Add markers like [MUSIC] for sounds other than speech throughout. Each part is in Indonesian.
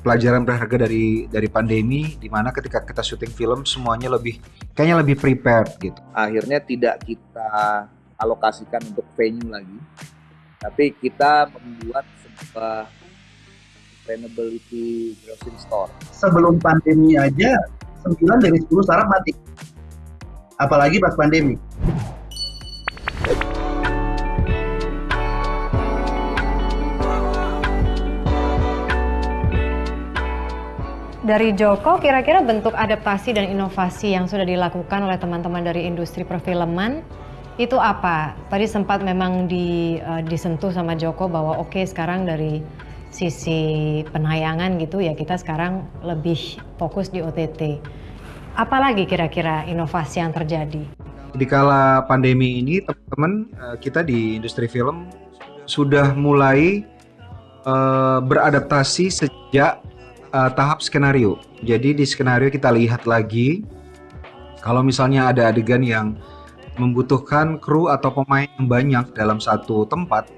pelajaran berharga dari dari pandemi di mana ketika kita syuting film semuanya lebih kayaknya lebih prepared gitu. Akhirnya tidak kita alokasikan untuk venue lagi, tapi kita membuat sebuah sustainability grocery store. Sebelum pandemi aja 9 dari 10 startup mati. Apalagi pas pandemi. Dari Joko, kira-kira bentuk adaptasi dan inovasi yang sudah dilakukan oleh teman-teman dari industri perfilman itu apa? Tadi sempat memang di, uh, disentuh sama Joko bahwa oke okay, sekarang dari sisi penayangan gitu ya kita sekarang lebih fokus di OTT. Apalagi kira-kira inovasi yang terjadi? Di kala pandemi ini teman-teman uh, kita di industri film sudah mulai uh, beradaptasi sejak uh, tahap skenario. Jadi di skenario kita lihat lagi kalau misalnya ada adegan yang membutuhkan kru atau pemain yang banyak dalam satu tempat,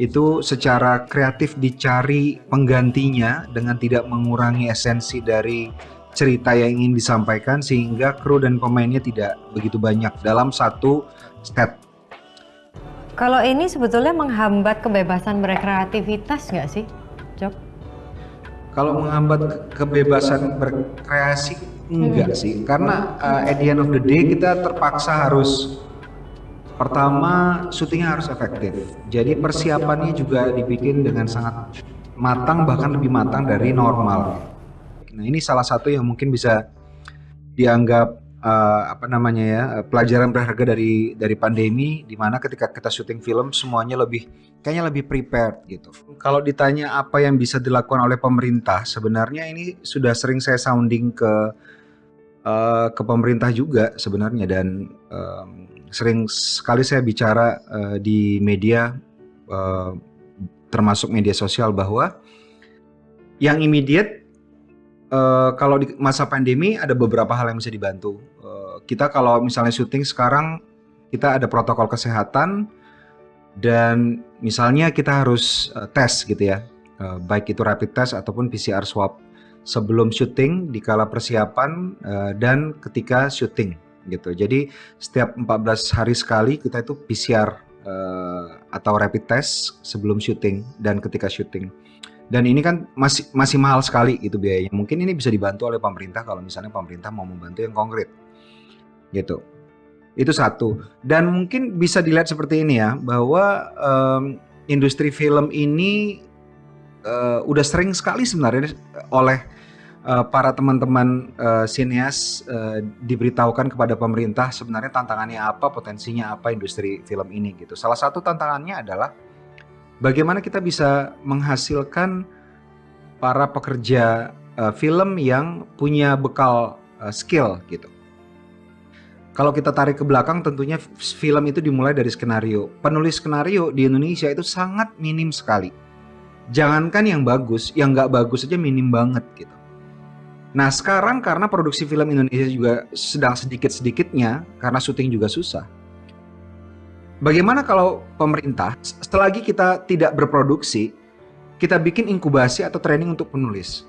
itu secara kreatif dicari penggantinya dengan tidak mengurangi esensi dari cerita yang ingin disampaikan sehingga kru dan pemainnya tidak begitu banyak dalam satu set. Kalau ini sebetulnya menghambat kebebasan berkreativitas nggak sih? Kalau menghambat kebebasan berkreasi enggak hmm. sih, karena uh, at the end of the day kita terpaksa harus pertama syutingnya harus efektif. Jadi persiapannya juga dibikin dengan sangat matang bahkan lebih matang dari normal. Nah ini salah satu yang mungkin bisa dianggap uh, apa namanya ya pelajaran berharga dari dari pandemi di mana ketika kita syuting film semuanya lebih kayaknya lebih prepared gitu. Kalau ditanya apa yang bisa dilakukan oleh pemerintah sebenarnya ini sudah sering saya sounding ke uh, ke pemerintah juga sebenarnya dan um, sering sekali saya bicara uh, di media uh, termasuk media sosial bahwa yang immediate uh, kalau di masa pandemi ada beberapa hal yang bisa dibantu. Uh, kita kalau misalnya syuting sekarang kita ada protokol kesehatan dan misalnya kita harus uh, tes gitu ya, uh, baik itu rapid test ataupun PCR swab sebelum syuting, di kala persiapan uh, dan ketika syuting gitu. Jadi setiap 14 hari sekali kita itu PCR uh, atau rapid test sebelum syuting dan ketika syuting dan ini kan masih masih mahal sekali gitu biayanya. Mungkin ini bisa dibantu oleh pemerintah kalau misalnya pemerintah mau membantu yang konkret. Gitu. Itu satu. Dan mungkin bisa dilihat seperti ini ya bahwa um, industri film ini uh, udah sering sekali sebenarnya oleh uh, para teman-teman uh, sineas uh, diberitahukan kepada pemerintah sebenarnya tantangannya apa, potensinya apa industri film ini gitu. Salah satu tantangannya adalah bagaimana kita bisa menghasilkan para pekerja uh, film yang punya bekal uh, skill gitu. Kalau kita tarik ke belakang tentunya film itu dimulai dari skenario. Penulis skenario di Indonesia itu sangat minim sekali. Jangankan yang bagus, yang nggak bagus aja minim banget gitu. Nah sekarang karena produksi film Indonesia juga sedang sedikit-sedikitnya karena syuting juga susah Bagaimana kalau pemerintah, selagi kita tidak berproduksi, kita bikin inkubasi atau training untuk penulis?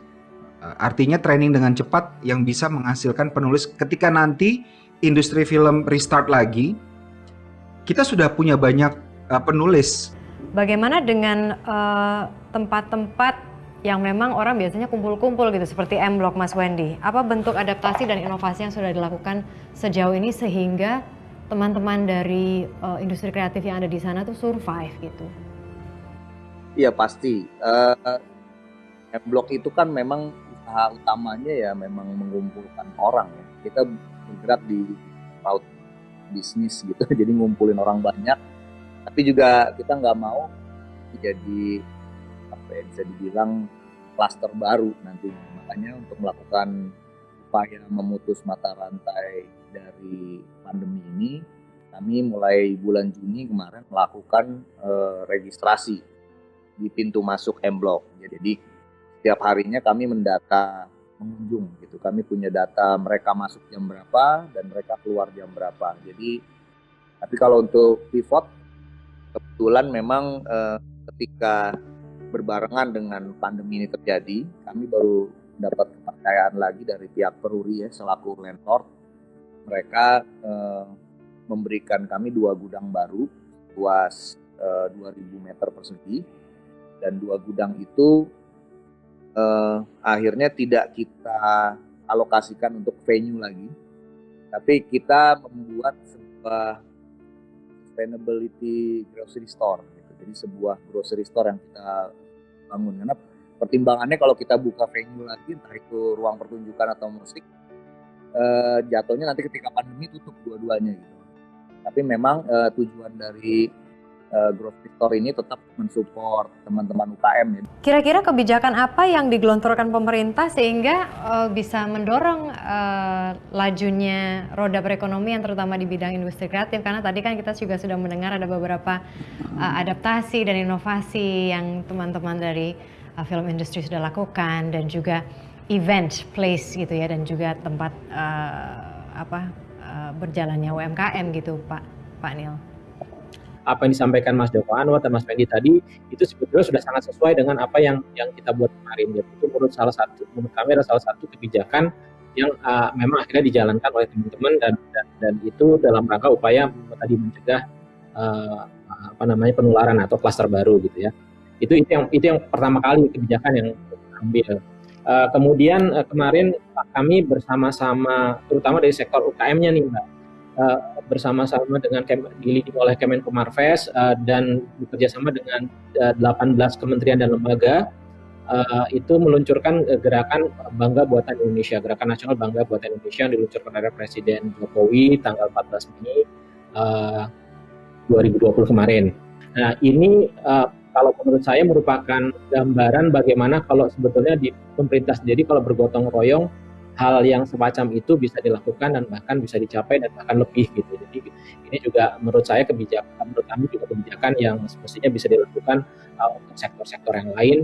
Eh, artinya training dengan cepat yang bisa menghasilkan penulis ketika nanti industri film restart lagi, kita sudah punya banyak uh, penulis. Bagaimana dengan eh, tempat-tempat uh, yang memang orang biasanya kumpul-kumpul gitu seperti M Block Mas Wendy? Apa bentuk adaptasi dan inovasi yang sudah dilakukan sejauh ini sehingga teman-teman dari uh, industri kreatif yang ada di sana tuh survive gitu? Iya pasti. Uh, M-Block itu kan memang usaha utamanya ya memang mengumpulkan orang ya. Kita bergerak di crowd bisnis gitu, [LAUGHS] jadi ngumpulin orang banyak. Tapi juga kita nggak mau jadi apa ya bisa dibilang klaster baru nanti. Makanya untuk melakukan upaya memutus mata rantai dari pandemi ini, kami mulai bulan Juni kemarin melakukan uh, registrasi di pintu masuk M Block. Jadi setiap harinya kami mendata pengunjung gitu. Kami punya data mereka masuk jam berapa dan mereka keluar jam berapa. Jadi tapi kalau untuk pivot kebetulan memang uh, ketika berbarengan dengan pandemi ini terjadi, kami baru dapat kepercayaan lagi dari pihak Peruri ya selaku landlord. Mereka eh, memberikan kami dua gudang baru luas eh, 2000 meter persegi dan dua gudang itu eh, akhirnya tidak kita alokasikan untuk venue lagi, tapi kita membuat sebuah sustainability grocery store. Gitu. Jadi sebuah grocery store yang kita bangun karena pertimbangannya kalau kita buka venue lagi entah itu ruang pertunjukan atau musik eh, jatuhnya nanti ketika pandemi tutup dua-duanya gitu. Tapi memang eh, tujuan dari uh, grocery store ini tetap mensupport teman-teman UKM ya. Kira-kira kebijakan apa yang digelontorkan pemerintah sehingga uh, bisa mendorong uh, lajunya roda perekonomian terutama di bidang industri kreatif karena tadi kan kita juga sudah mendengar ada beberapa uh, adaptasi dan inovasi yang teman-teman dari uh, film industri sudah lakukan dan juga event place gitu ya dan juga tempat uh, apa uh, berjalannya UMKM gitu Pak Pak Nil apa yang disampaikan Mas Joko Anwar dan Mas Fendi tadi itu sebetulnya sudah sangat sesuai dengan apa yang yang kita buat kemarin. Jadi itu menurut salah satu menurut kami adalah salah satu kebijakan yang uh, memang akhirnya dijalankan oleh teman-teman dan, dan dan itu dalam rangka upaya tadi mencegah uh, apa namanya penularan atau klaster baru gitu ya. Itu itu yang itu yang pertama kali kebijakan yang ambil. Uh, kemudian uh, kemarin kami bersama-sama terutama dari sektor UKM-nya nih Mbak uh, bersama-sama dengan dilidiki oleh Kemenko Marves uh, dan bekerjasama dengan uh, 18 kementerian dan lembaga uh, itu meluncurkan uh, gerakan Bangga Buatan Indonesia, gerakan nasional Bangga Buatan Indonesia yang diluncurkan oleh Presiden Jokowi tanggal 14 Mei uh, 2020 kemarin. Nah ini uh, kalau menurut saya merupakan gambaran bagaimana kalau sebetulnya di pemerintah sendiri kalau bergotong royong hal yang semacam itu bisa dilakukan dan bahkan bisa dicapai dan bahkan lebih gitu. Jadi ini juga menurut saya kebijakan, menurut kami juga kebijakan yang semestinya bisa dilakukan uh, untuk sektor-sektor yang lain.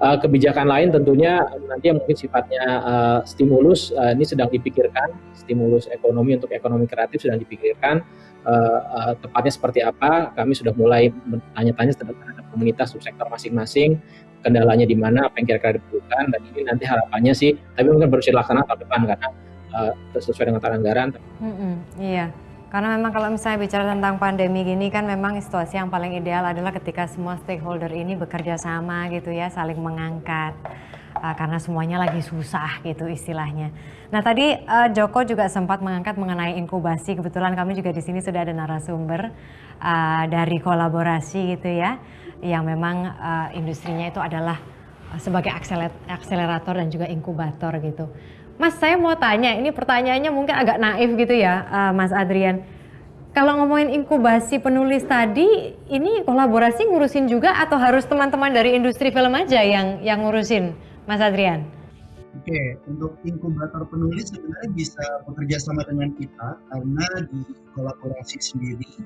Uh, kebijakan lain tentunya nanti yang mungkin sifatnya uh, stimulus uh, ini sedang dipikirkan, stimulus ekonomi untuk ekonomi kreatif sedang dipikirkan. Uh, uh, tepatnya seperti apa? Kami sudah mulai bertanya-tanya terhadap komunitas subsektor masing-masing kendalanya di mana, apa yang kira-kira diperlukan, dan ini nanti harapannya sih, tapi mungkin baru dilaksanakan tahun depan karena uh, sesuai dengan anggaran. Mm -hmm, iya, karena memang kalau misalnya bicara tentang pandemi gini kan memang situasi yang paling ideal adalah ketika semua stakeholder ini bekerja sama gitu ya, saling mengangkat. Uh, karena semuanya lagi susah gitu istilahnya. Nah tadi uh, Joko juga sempat mengangkat mengenai inkubasi. Kebetulan kami juga di sini sudah ada narasumber uh, dari kolaborasi gitu ya yang memang uh, industrinya itu adalah sebagai akselerator dan juga inkubator gitu. Mas, saya mau tanya, ini pertanyaannya mungkin agak naif gitu ya, uh, Mas Adrian. Kalau ngomongin inkubasi penulis tadi, ini kolaborasi ngurusin juga atau harus teman-teman dari industri film aja yang yang ngurusin, Mas Adrian? Oke, untuk inkubator penulis sebenarnya bisa bekerja sama dengan kita karena di kolaborasi sendiri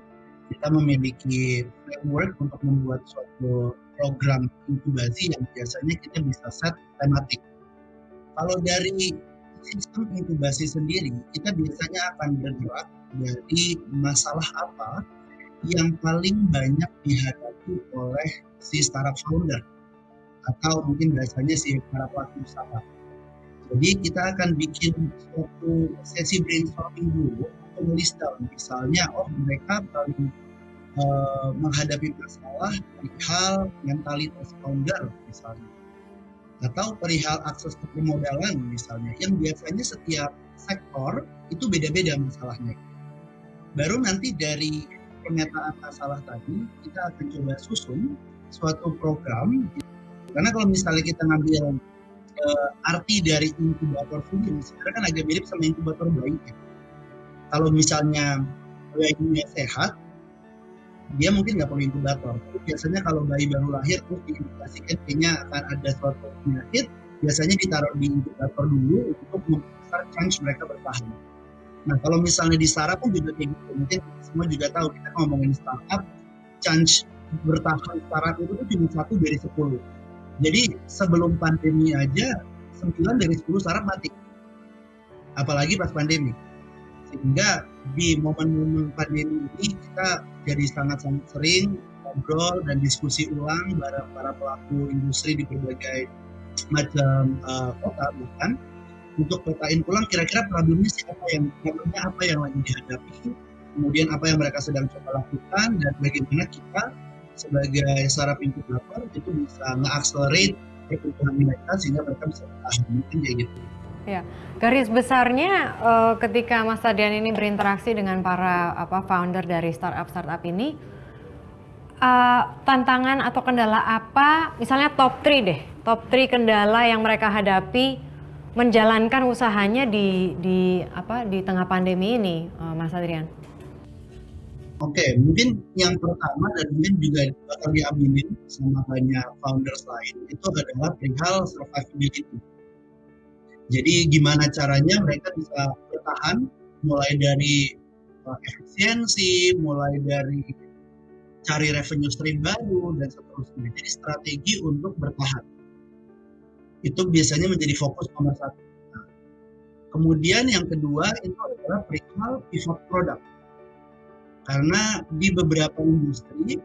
kita memiliki framework untuk membuat suatu program inkubasi yang biasanya kita bisa set tematik. Kalau dari sistem inkubasi sendiri, kita biasanya akan bergerak dari masalah apa yang paling banyak dihadapi oleh si startup founder atau mungkin biasanya si para pelaku usaha. Jadi kita akan bikin suatu sesi brainstorming dulu menulis down. Misalnya oh mereka paling uh, menghadapi masalah perihal mentalitas founder misalnya. Atau perihal akses ke permodalan misalnya. Yang biasanya setiap sektor itu beda-beda masalahnya. Baru nanti dari pernyataan masalah tadi kita akan coba susun suatu program karena kalau misalnya kita ngambil uh, arti dari inkubator sendiri sebenarnya kan agak mirip sama inkubator bayi ya. Kalau misalnya bayinya sehat dia mungkin nggak perlu inkubator. Biasanya kalau bayi baru lahir terus diindikasikan kayaknya akan ada suatu penyakit biasanya ditaruh di inkubator dulu untuk membesar chance mereka bertahan. Nah kalau misalnya di startup pun juga kayak gitu. Mungkin semua juga tahu kita ngomongin startup chance bertahan startup itu tuh cuma satu dari sepuluh jadi sebelum pandemi aja sembilan dari sepuluh startup mati. Apalagi pas pandemi. Sehingga di momen-momen pandemi ini kita jadi sangat-sangat sering ngobrol dan diskusi ulang para para pelaku industri di berbagai macam uh, kota bukan untuk petain ulang kira-kira problemnya siapa yang problemnya apa yang lagi dihadapi kemudian apa yang mereka sedang coba lakukan dan bagaimana kita sebagai startup inkubator itu bisa nge-accelerate pertumbuhan mereka sehingga mereka bisa bertahan mungkin kayak gitu. Ya, garis besarnya uh, ketika Mas Tadian ini berinteraksi dengan para apa founder dari startup startup ini, uh, tantangan atau kendala apa, misalnya top 3 deh, top 3 kendala yang mereka hadapi menjalankan usahanya di di apa di tengah pandemi ini, uh, Mas Adrian? Oke, okay, mungkin yang pertama dan mungkin juga bakal diaminin sama banyak founders lain itu adalah perihal survivability jadi gimana caranya mereka bisa bertahan mulai dari uh, efisiensi, mulai dari cari revenue stream baru dan seterusnya. Jadi strategi untuk bertahan itu biasanya menjadi fokus nomor satu. Nah, kemudian yang kedua itu adalah perihal pivot product. Karena di beberapa industri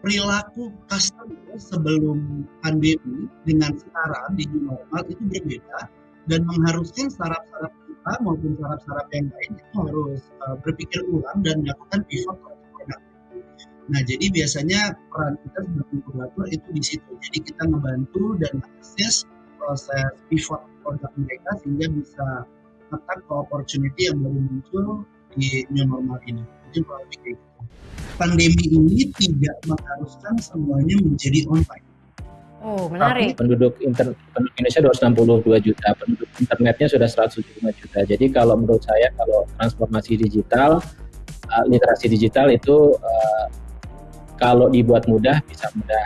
perilaku customer sebelum pandemi dengan sekarang di new normal itu berbeda dan mengharuskan startup-startup kita maupun startup-startup yang lain itu harus uh, berpikir ulang dan melakukan pivot produk. Nah, jadi biasanya peran kita sebagai inkubator itu di situ. Jadi kita membantu dan akses proses pivot produk mereka sehingga bisa tetap ke opportunity yang baru muncul di new normal ini. Lebih kayak gitu pandemi ini tidak mengharuskan semuanya menjadi online. Oh, menarik. Penduduk, inter, penduduk Indonesia 262 juta, penduduk internetnya sudah 175 juta. Jadi kalau menurut saya kalau transformasi digital, uh, literasi digital itu uh, kalau dibuat mudah bisa mudah,